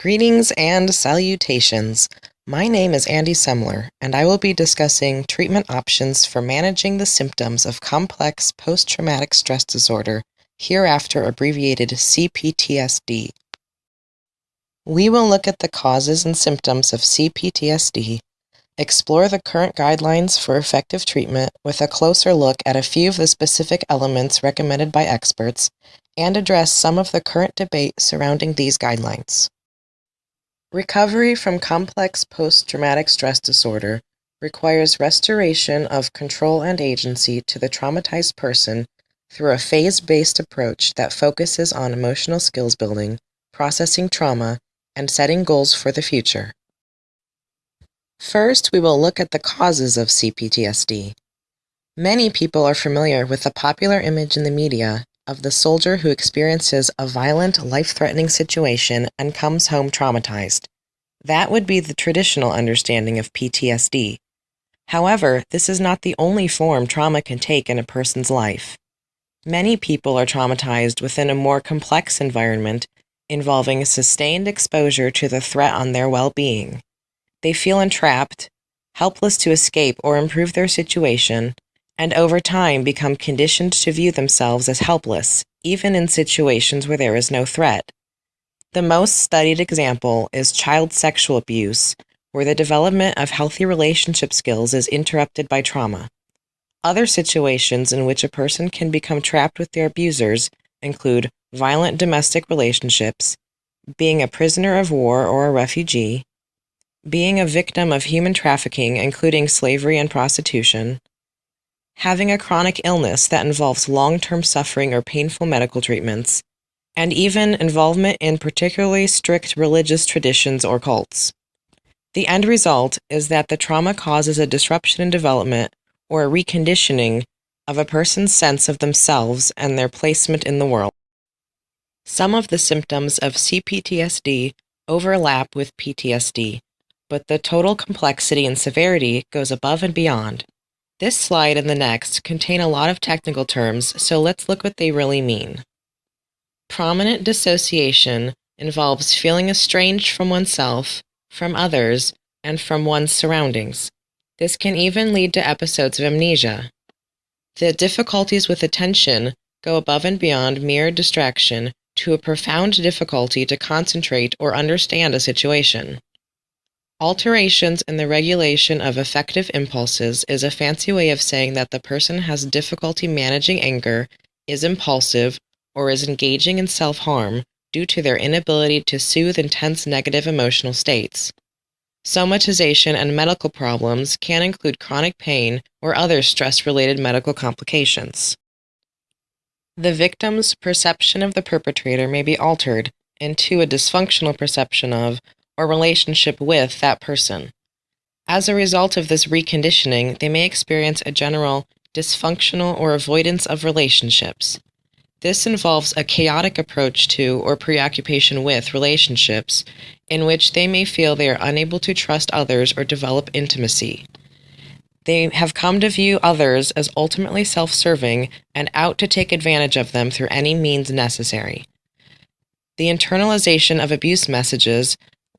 Greetings and salutations. My name is Andy Semler, and I will be discussing treatment options for managing the symptoms of complex post traumatic stress disorder, hereafter abbreviated CPTSD. We will look at the causes and symptoms of CPTSD, explore the current guidelines for effective treatment with a closer look at a few of the specific elements recommended by experts, and address some of the current debate surrounding these guidelines. Recovery from complex post-traumatic stress disorder requires restoration of control and agency to the traumatized person through a phase-based approach that focuses on emotional skills building, processing trauma, and setting goals for the future. First, we will look at the causes of CPTSD. Many people are familiar with the popular image in the media of the soldier who experiences a violent, life-threatening situation and comes home traumatized. That would be the traditional understanding of PTSD. However, this is not the only form trauma can take in a person's life. Many people are traumatized within a more complex environment involving sustained exposure to the threat on their well-being. They feel entrapped, helpless to escape or improve their situation, and over time become conditioned to view themselves as helpless, even in situations where there is no threat. The most studied example is child sexual abuse, where the development of healthy relationship skills is interrupted by trauma. Other situations in which a person can become trapped with their abusers include violent domestic relationships, being a prisoner of war or a refugee, being a victim of human trafficking, including slavery and prostitution, having a chronic illness that involves long-term suffering or painful medical treatments, and even involvement in particularly strict religious traditions or cults. The end result is that the trauma causes a disruption in development or a reconditioning of a person's sense of themselves and their placement in the world. Some of the symptoms of CPTSD overlap with PTSD, but the total complexity and severity goes above and beyond. This slide and the next contain a lot of technical terms, so let's look what they really mean. Prominent dissociation involves feeling estranged from oneself, from others, and from one's surroundings. This can even lead to episodes of amnesia. The difficulties with attention go above and beyond mere distraction to a profound difficulty to concentrate or understand a situation. Alterations in the regulation of affective impulses is a fancy way of saying that the person has difficulty managing anger, is impulsive, or is engaging in self-harm due to their inability to soothe intense negative emotional states. Somatization and medical problems can include chronic pain or other stress-related medical complications. The victim's perception of the perpetrator may be altered into a dysfunctional perception of or relationship with that person. As a result of this reconditioning, they may experience a general dysfunctional or avoidance of relationships. This involves a chaotic approach to or preoccupation with relationships in which they may feel they are unable to trust others or develop intimacy. They have come to view others as ultimately self serving and out to take advantage of them through any means necessary. The internalization of abuse messages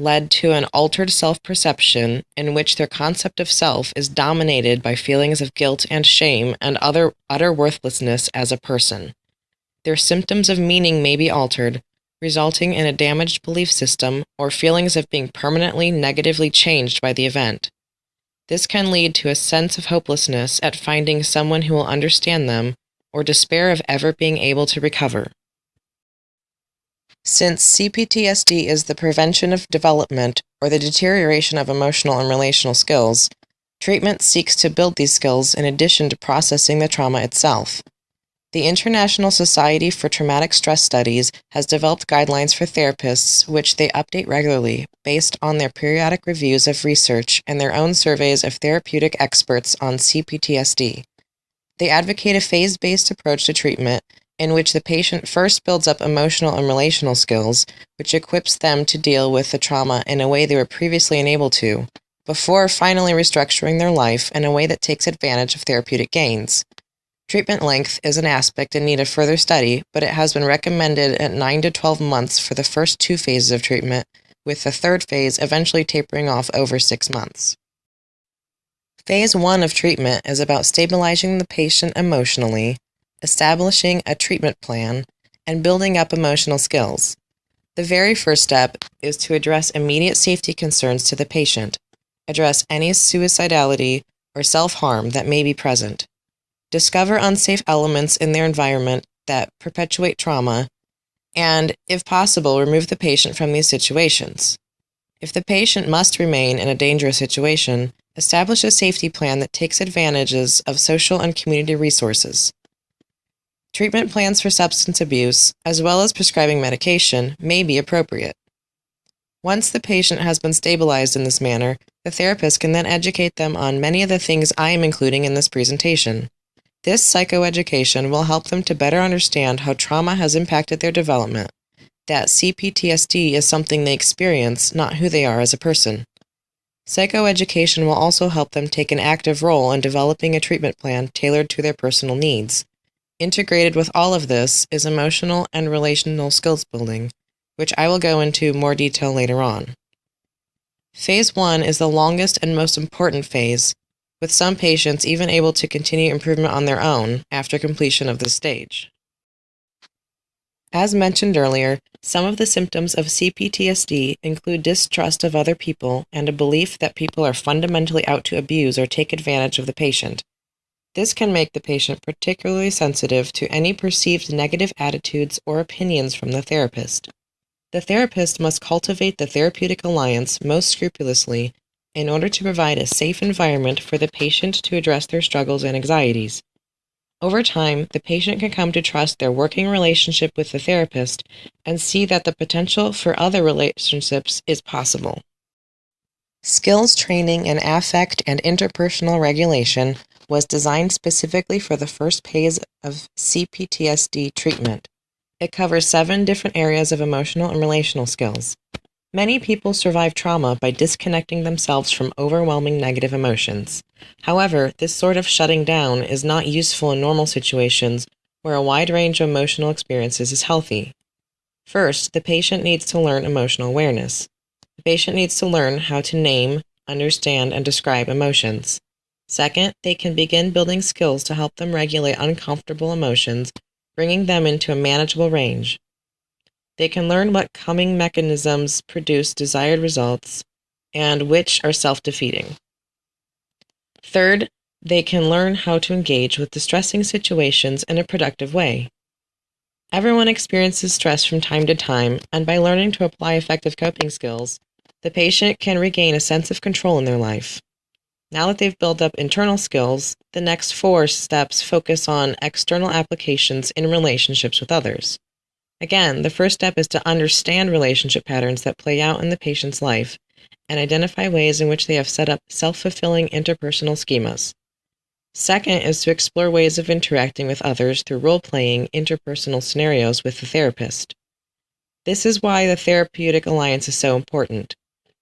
led to an altered self-perception in which their concept of self is dominated by feelings of guilt and shame and other utter worthlessness as a person. Their symptoms of meaning may be altered, resulting in a damaged belief system or feelings of being permanently negatively changed by the event. This can lead to a sense of hopelessness at finding someone who will understand them or despair of ever being able to recover. Since CPTSD is the prevention of development or the deterioration of emotional and relational skills, treatment seeks to build these skills in addition to processing the trauma itself. The International Society for Traumatic Stress Studies has developed guidelines for therapists which they update regularly based on their periodic reviews of research and their own surveys of therapeutic experts on CPTSD. They advocate a phase-based approach to treatment in which the patient first builds up emotional and relational skills, which equips them to deal with the trauma in a way they were previously unable to, before finally restructuring their life in a way that takes advantage of therapeutic gains. Treatment length is an aspect in need of further study, but it has been recommended at 9 to 12 months for the first two phases of treatment, with the third phase eventually tapering off over six months. Phase one of treatment is about stabilizing the patient emotionally, establishing a treatment plan, and building up emotional skills. The very first step is to address immediate safety concerns to the patient, address any suicidality or self harm that may be present, discover unsafe elements in their environment that perpetuate trauma, and, if possible, remove the patient from these situations. If the patient must remain in a dangerous situation, establish a safety plan that takes advantages of social and community resources. Treatment plans for substance abuse, as well as prescribing medication, may be appropriate. Once the patient has been stabilized in this manner, the therapist can then educate them on many of the things I am including in this presentation. This psychoeducation will help them to better understand how trauma has impacted their development, that CPTSD is something they experience, not who they are as a person. Psychoeducation will also help them take an active role in developing a treatment plan tailored to their personal needs. Integrated with all of this is emotional and relational skills building, which I will go into more detail later on. Phase 1 is the longest and most important phase, with some patients even able to continue improvement on their own after completion of this stage. As mentioned earlier, some of the symptoms of CPTSD include distrust of other people and a belief that people are fundamentally out to abuse or take advantage of the patient. This can make the patient particularly sensitive to any perceived negative attitudes or opinions from the therapist. The therapist must cultivate the therapeutic alliance most scrupulously in order to provide a safe environment for the patient to address their struggles and anxieties. Over time, the patient can come to trust their working relationship with the therapist and see that the potential for other relationships is possible. Skills training in affect and interpersonal regulation was designed specifically for the first phase of CPTSD treatment. It covers seven different areas of emotional and relational skills. Many people survive trauma by disconnecting themselves from overwhelming negative emotions. However, this sort of shutting down is not useful in normal situations where a wide range of emotional experiences is healthy. First, the patient needs to learn emotional awareness. The patient needs to learn how to name, understand, and describe emotions. Second, they can begin building skills to help them regulate uncomfortable emotions, bringing them into a manageable range. They can learn what calming mechanisms produce desired results and which are self defeating. Third, they can learn how to engage with distressing situations in a productive way. Everyone experiences stress from time to time, and by learning to apply effective coping skills, the patient can regain a sense of control in their life. Now that they've built up internal skills, the next four steps focus on external applications in relationships with others. Again, the first step is to understand relationship patterns that play out in the patient's life and identify ways in which they have set up self fulfilling interpersonal schemas. Second is to explore ways of interacting with others through role playing interpersonal scenarios with the therapist. This is why the therapeutic alliance is so important.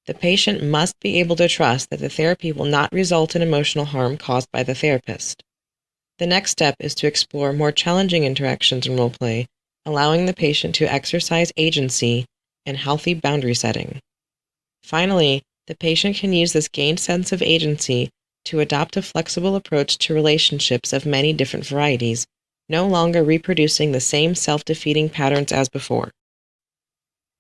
The patient must be able to trust that the therapy will not result in emotional harm caused by the therapist. The next step is to explore more challenging interactions in role play, allowing the patient to exercise agency and healthy boundary setting. Finally, the patient can use this gained sense of agency to adopt a flexible approach to relationships of many different varieties, no longer reproducing the same self defeating patterns as before.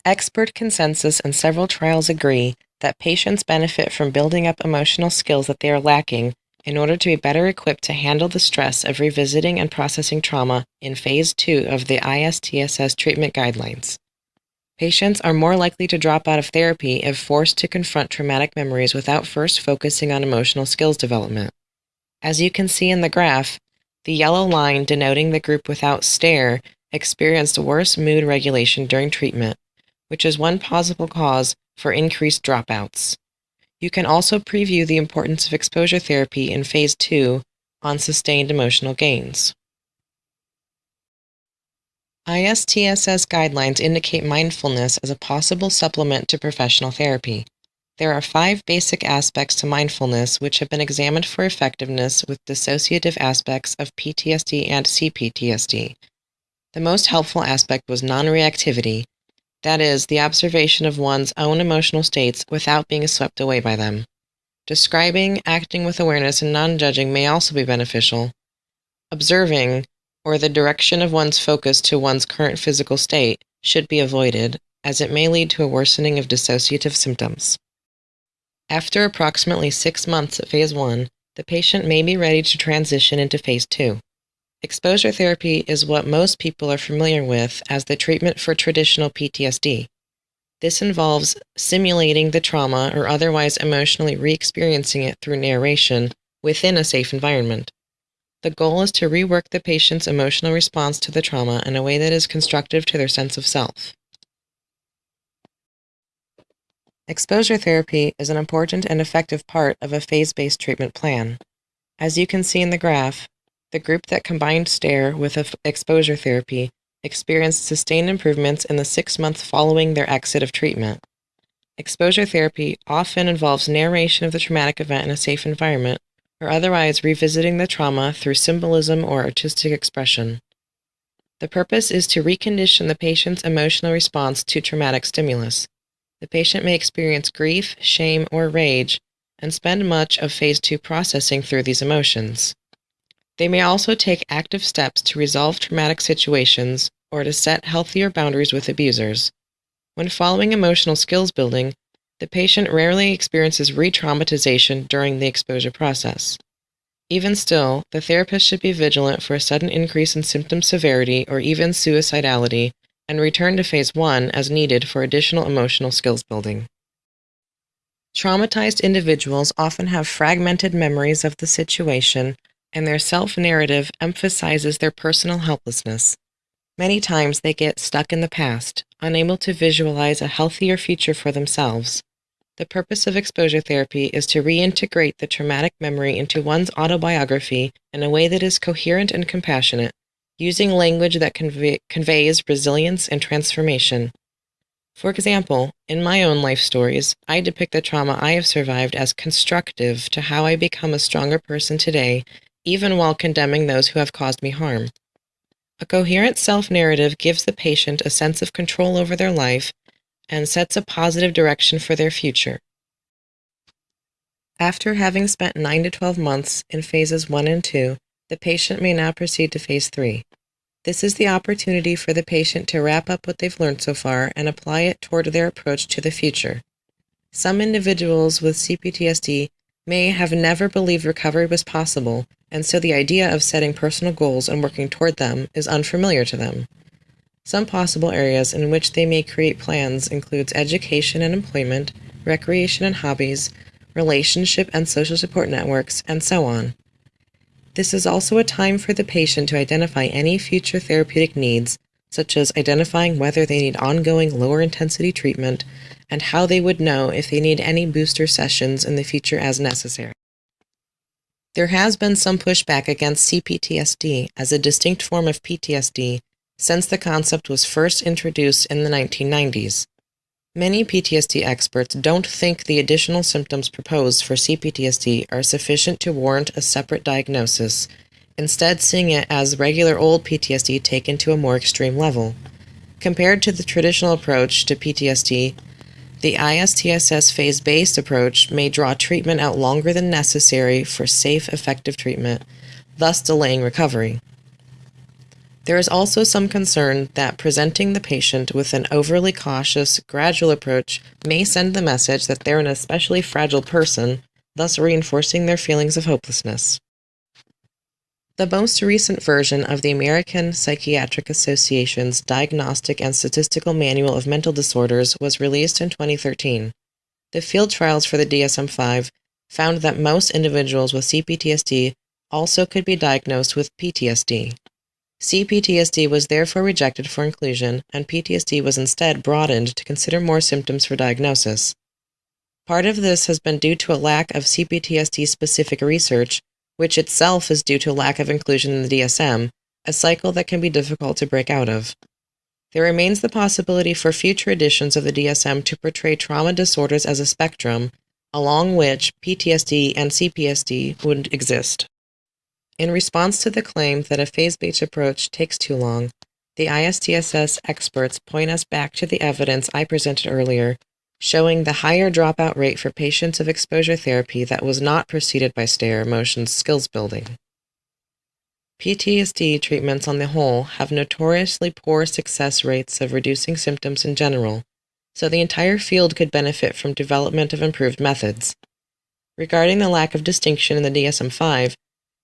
Expert consensus and several trials agree that patients benefit from building up emotional skills that they are lacking in order to be better equipped to handle the stress of revisiting and processing trauma in Phase 2 of the ISTSS treatment guidelines. Patients are more likely to drop out of therapy if forced to confront traumatic memories without first focusing on emotional skills development. As you can see in the graph, the yellow line denoting the group without STAIR experienced worse mood regulation during treatment, which is one possible cause for increased dropouts. You can also preview the importance of exposure therapy in Phase 2 on sustained emotional gains. ISTSS guidelines indicate mindfulness as a possible supplement to professional therapy. There are five basic aspects to mindfulness which have been examined for effectiveness with dissociative aspects of PTSD and CPTSD. The most helpful aspect was non reactivity, that is, the observation of one's own emotional states without being swept away by them. Describing, acting with awareness, and non judging may also be beneficial. Observing, or the direction of one's focus to one's current physical state, should be avoided, as it may lead to a worsening of dissociative symptoms. After approximately six months at phase one, the patient may be ready to transition into phase two. Exposure therapy is what most people are familiar with as the treatment for traditional PTSD. This involves simulating the trauma or otherwise emotionally re experiencing it through narration within a safe environment. The goal is to rework the patient's emotional response to the trauma in a way that is constructive to their sense of self. Exposure therapy is an important and effective part of a phase based treatment plan. As you can see in the graph, the group that combined STAIR with exposure therapy experienced sustained improvements in the six months following their exit of treatment. Exposure therapy often involves narration of the traumatic event in a safe environment, or otherwise revisiting the trauma through symbolism or artistic expression. The purpose is to recondition the patient's emotional response to traumatic stimulus. The patient may experience grief, shame, or rage, and spend much of phase two processing through these emotions. They may also take active steps to resolve traumatic situations or to set healthier boundaries with abusers. When following emotional skills building, the patient rarely experiences re traumatization during the exposure process. Even still, the therapist should be vigilant for a sudden increase in symptom severity or even suicidality and return to phase one as needed for additional emotional skills building. Traumatized individuals often have fragmented memories of the situation and their self-narrative emphasizes their personal helplessness. Many times they get stuck in the past, unable to visualize a healthier future for themselves. The purpose of exposure therapy is to reintegrate the traumatic memory into one's autobiography in a way that is coherent and compassionate, using language that convey conveys resilience and transformation. For example, in my own life stories, I depict the trauma I have survived as constructive to how I become a stronger person today even while condemning those who have caused me harm. A coherent self narrative gives the patient a sense of control over their life and sets a positive direction for their future. After having spent 9 to 12 months in phases 1 and 2, the patient may now proceed to phase 3. This is the opportunity for the patient to wrap up what they've learned so far and apply it toward their approach to the future. Some individuals with CPTSD may have never believed recovery was possible, and so the idea of setting personal goals and working toward them is unfamiliar to them. Some possible areas in which they may create plans includes education and employment, recreation and hobbies, relationship and social support networks, and so on. This is also a time for the patient to identify any future therapeutic needs, such as identifying whether they need ongoing lower intensity treatment and how they would know if they need any booster sessions in the future as necessary. There has been some pushback against CPTSD as a distinct form of PTSD since the concept was first introduced in the 1990s. Many PTSD experts don't think the additional symptoms proposed for CPTSD are sufficient to warrant a separate diagnosis, instead seeing it as regular old PTSD taken to a more extreme level. Compared to the traditional approach to PTSD, the ISTSS phase based approach may draw treatment out longer than necessary for safe, effective treatment, thus delaying recovery. There is also some concern that presenting the patient with an overly cautious, gradual approach may send the message that they're an especially fragile person, thus reinforcing their feelings of hopelessness. The most recent version of the American Psychiatric Association's Diagnostic and Statistical Manual of Mental Disorders was released in 2013. The field trials for the DSM 5 found that most individuals with CPTSD also could be diagnosed with PTSD. CPTSD was therefore rejected for inclusion, and PTSD was instead broadened to consider more symptoms for diagnosis. Part of this has been due to a lack of CPTSD specific research which itself is due to lack of inclusion in the DSM, a cycle that can be difficult to break out of. There remains the possibility for future editions of the DSM to portray trauma disorders as a spectrum, along which PTSD and CPSD would exist. In response to the claim that a phase based approach takes too long, the ISTSS experts point us back to the evidence I presented earlier, showing the higher dropout rate for patients of exposure therapy that was not preceded by STAIR Motion's skills building. PTSD treatments on the whole have notoriously poor success rates of reducing symptoms in general, so the entire field could benefit from development of improved methods. Regarding the lack of distinction in the DSM 5,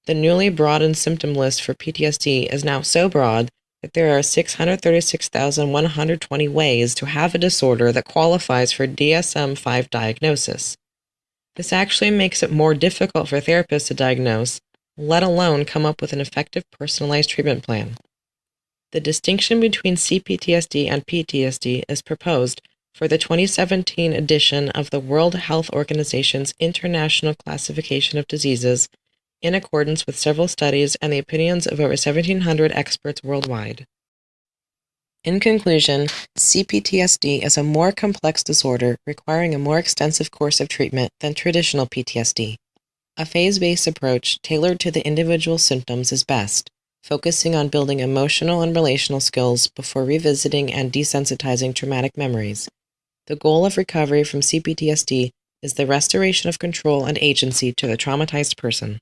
the newly broadened symptom list for PTSD is now so broad that there are 636,120 ways to have a disorder that qualifies for DSM 5 diagnosis. This actually makes it more difficult for therapists to diagnose, let alone come up with an effective personalized treatment plan. The distinction between CPTSD and PTSD is proposed for the 2017 edition of the World Health Organization's International Classification of Diseases in accordance with several studies and the opinions of over 1,700 experts worldwide. In conclusion, CPTSD is a more complex disorder requiring a more extensive course of treatment than traditional PTSD. A phase-based approach tailored to the individual symptoms is best, focusing on building emotional and relational skills before revisiting and desensitizing traumatic memories. The goal of recovery from CPTSD is the restoration of control and agency to the traumatized person.